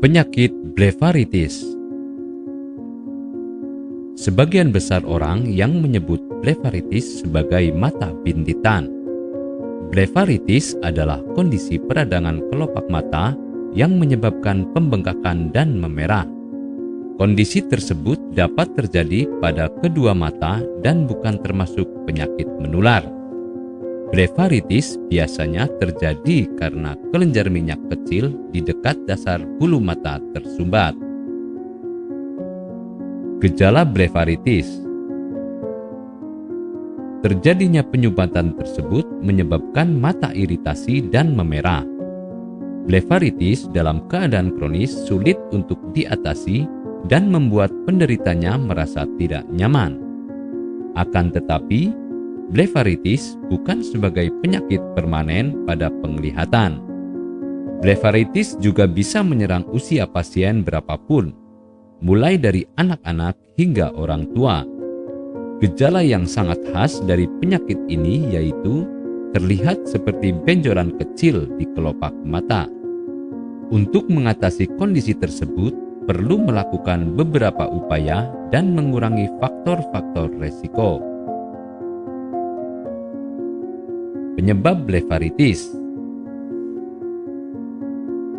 Penyakit blefaritis Sebagian besar orang yang menyebut blefaritis sebagai mata bintitan. Blefaritis adalah kondisi peradangan kelopak mata yang menyebabkan pembengkakan dan memerah. Kondisi tersebut dapat terjadi pada kedua mata dan bukan termasuk penyakit menular. Blefaritis biasanya terjadi karena kelenjar minyak kecil di dekat dasar bulu mata tersumbat. Gejala blefaritis Terjadinya penyumbatan tersebut menyebabkan mata iritasi dan memerah. Blefaritis dalam keadaan kronis sulit untuk diatasi dan membuat penderitanya merasa tidak nyaman. Akan tetapi, blefaritis bukan sebagai penyakit permanen pada penglihatan. Blefaritis juga bisa menyerang usia pasien berapapun, mulai dari anak-anak hingga orang tua. Gejala yang sangat khas dari penyakit ini yaitu terlihat seperti benjolan kecil di kelopak mata. Untuk mengatasi kondisi tersebut, perlu melakukan beberapa upaya dan mengurangi faktor-faktor resiko. Penyebab blefaritis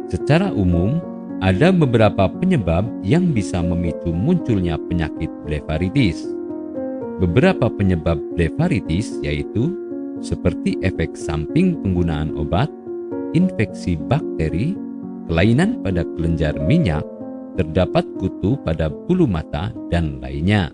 Secara umum, ada beberapa penyebab yang bisa memicu munculnya penyakit blefaritis. Beberapa penyebab blefaritis yaitu seperti efek samping penggunaan obat, infeksi bakteri, kelainan pada kelenjar minyak, terdapat kutu pada bulu mata, dan lainnya.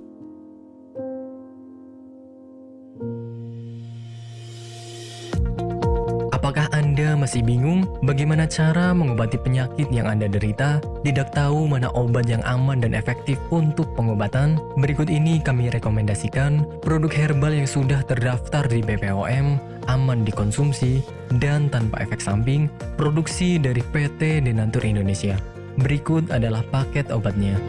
Apakah Anda masih bingung bagaimana cara mengobati penyakit yang Anda derita? Tidak tahu mana obat yang aman dan efektif untuk pengobatan? Berikut ini kami rekomendasikan produk herbal yang sudah terdaftar di BPOM, aman dikonsumsi, dan tanpa efek samping, produksi dari PT Denatur Indonesia. Berikut adalah paket obatnya.